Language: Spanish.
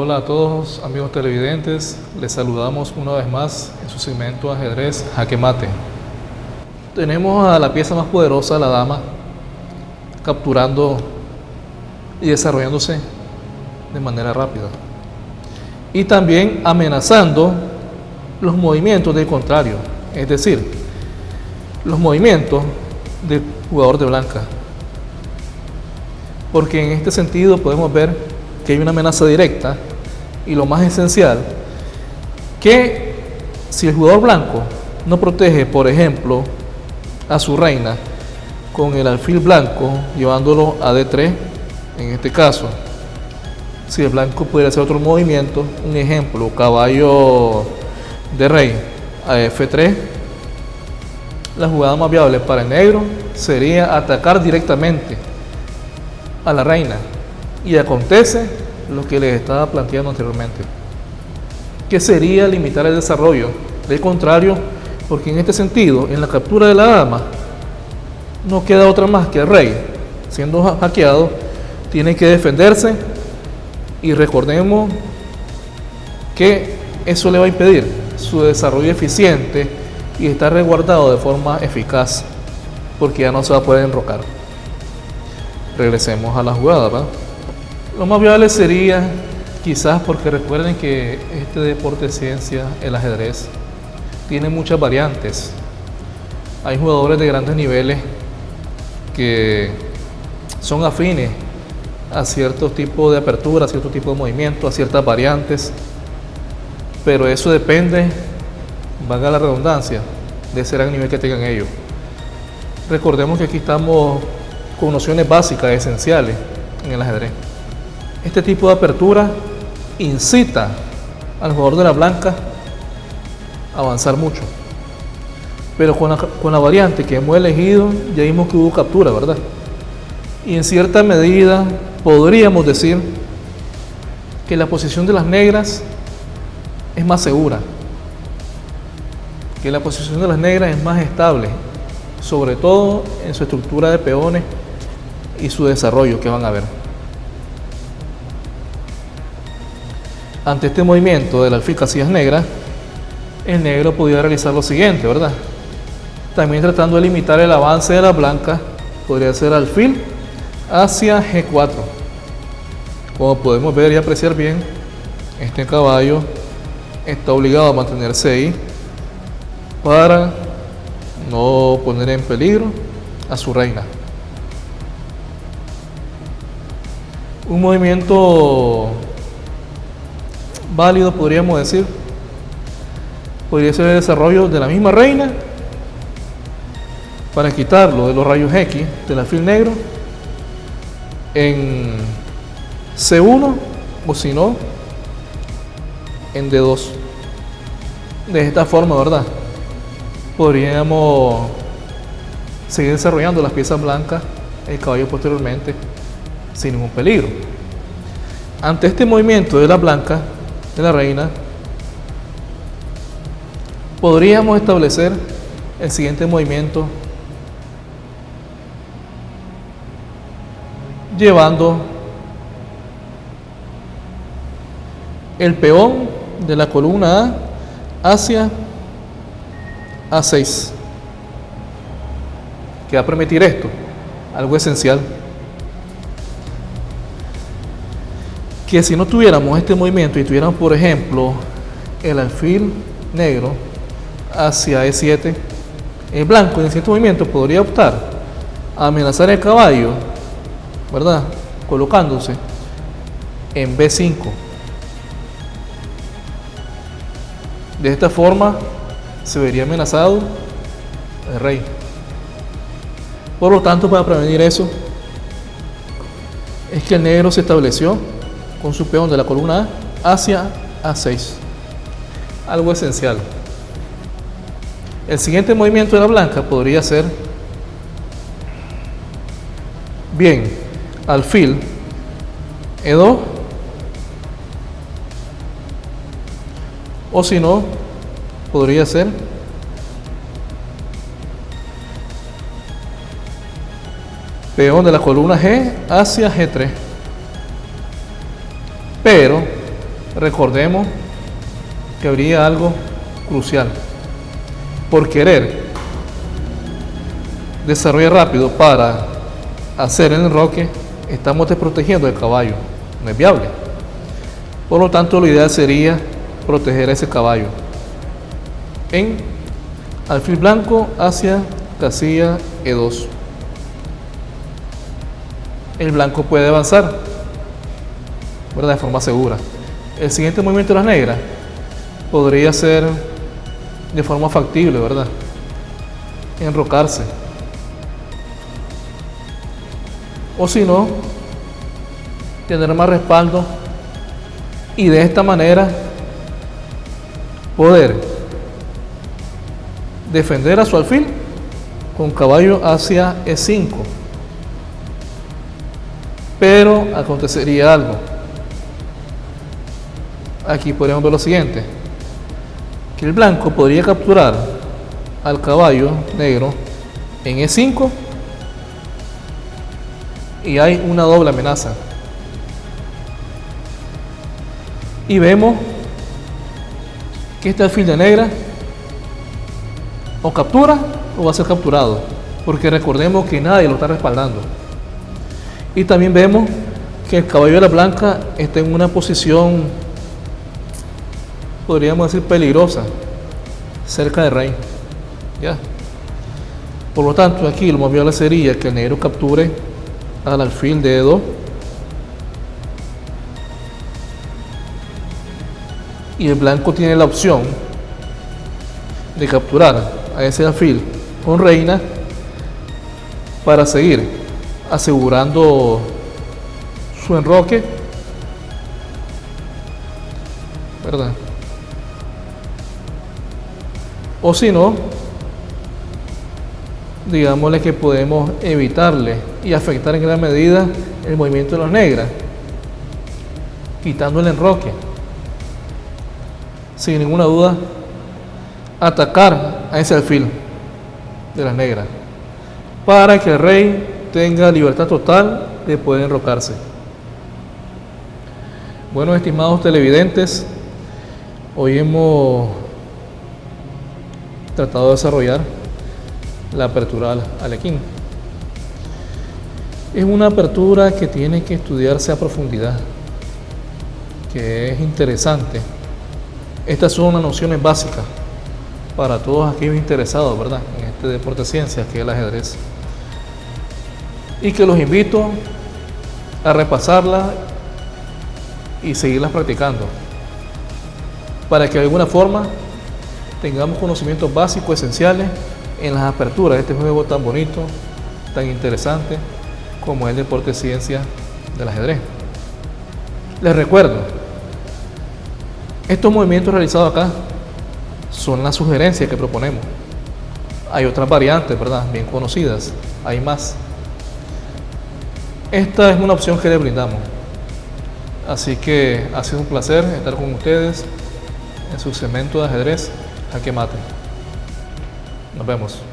Hola a todos amigos televidentes, les saludamos una vez más en su segmento ajedrez jaque mate. Tenemos a la pieza más poderosa, la dama, capturando y desarrollándose de manera rápida. Y también amenazando los movimientos del contrario, es decir, los movimientos del jugador de blanca. Porque en este sentido podemos ver que hay una amenaza directa y lo más esencial, que si el jugador blanco no protege, por ejemplo, a su reina con el alfil blanco, llevándolo a D3, en este caso, si el blanco pudiera hacer otro movimiento, un ejemplo, caballo de rey a F3, la jugada más viable para el negro sería atacar directamente a la reina. Y acontece lo que les estaba planteando anteriormente, que sería limitar el desarrollo. De contrario, porque en este sentido, en la captura de la dama, no queda otra más que el rey, siendo hackeado, tiene que defenderse y recordemos que eso le va a impedir su desarrollo eficiente y estar resguardado de forma eficaz, porque ya no se va a poder enrocar. Regresemos a la jugada, ¿verdad? Lo más viable sería, quizás porque recuerden que este deporte de ciencia, el ajedrez, tiene muchas variantes. Hay jugadores de grandes niveles que son afines a cierto tipo de apertura, a cierto tipo de movimiento, a ciertas variantes, pero eso depende, valga la redundancia, de ese gran nivel que tengan ellos. Recordemos que aquí estamos con nociones básicas, esenciales en el ajedrez. Este tipo de apertura incita al jugador de la blanca a avanzar mucho. Pero con la, con la variante que hemos elegido, ya vimos que hubo captura, ¿verdad? Y en cierta medida podríamos decir que la posición de las negras es más segura, que la posición de las negras es más estable, sobre todo en su estructura de peones y su desarrollo que van a ver. Ante este movimiento del alfil casillas negras, el negro podía realizar lo siguiente, ¿verdad? También tratando de limitar el avance de la blanca, podría ser alfil hacia G4. Como podemos ver y apreciar bien, este caballo está obligado a mantenerse ahí para no poner en peligro a su reina. Un movimiento válido, podríamos decir, podría ser el desarrollo de la misma reina para quitarlo de los rayos X del alfil negro en C1 o si no en D2 de esta forma verdad podríamos seguir desarrollando las piezas blancas el caballo posteriormente sin ningún peligro. Ante este movimiento de la blanca de la reina, podríamos establecer el siguiente movimiento llevando el peón de la columna A hacia A6 que va a permitir esto, algo esencial que si no tuviéramos este movimiento y tuviéramos, por ejemplo, el alfil negro hacia E7, el blanco en cierto movimiento podría optar a amenazar el caballo, ¿verdad? Colocándose en B5. De esta forma se vería amenazado el rey. Por lo tanto, para prevenir eso, es que el negro se estableció con su peón de la columna A hacia A6. Algo esencial. El siguiente movimiento de la blanca podría ser bien alfil E2 o si no podría ser peón de la columna G hacia G3 pero recordemos que habría algo crucial. Por querer desarrollar rápido para hacer el enroque, estamos desprotegiendo el caballo. No es viable. Por lo tanto, lo ideal sería proteger a ese caballo en alfil blanco hacia casilla E2. El blanco puede avanzar de forma segura. El siguiente movimiento de las negras podría ser de forma factible, ¿verdad? Enrocarse. O si no, tener más respaldo y de esta manera poder defender a su alfil con caballo hacia E5. Pero acontecería algo. Aquí podemos ver lo siguiente. Que el blanco podría capturar al caballo negro en E5 y hay una doble amenaza. Y vemos que este alfil de negra o captura o va a ser capturado, porque recordemos que nadie lo está respaldando. Y también vemos que el caballo de la blanca está en una posición, podríamos decir, peligrosa, cerca del rey. ¿Ya? Por lo tanto, aquí lo más viable sería que el negro capture al alfil de E2 y el blanco tiene la opción de capturar a ese alfil con reina para seguir asegurando su enroque ¿verdad? O si no digámosle que podemos evitarle y afectar en gran medida el movimiento de las negras quitando el enroque sin ninguna duda atacar a ese alfil de las negras para que el rey tenga libertad total de poder enrocarse. Bueno, estimados televidentes, hoy hemos tratado de desarrollar la apertura al Alequín. Es una apertura que tiene que estudiarse a profundidad, que es interesante. Estas son unas nociones básicas para todos aquellos interesados, ¿verdad? En este deporte de ciencias que es el ajedrez. Y que los invito a repasarla y seguirlas practicando para que de alguna forma tengamos conocimientos básicos, esenciales en las aperturas de este juego tan bonito, tan interesante como el deporte de ciencia del ajedrez. Les recuerdo, estos movimientos realizados acá son las sugerencias que proponemos. Hay otras variantes, ¿verdad? Bien conocidas. Hay más. Esta es una opción que le brindamos. Así que ha sido un placer estar con ustedes en su cemento de ajedrez a que mate. Nos vemos.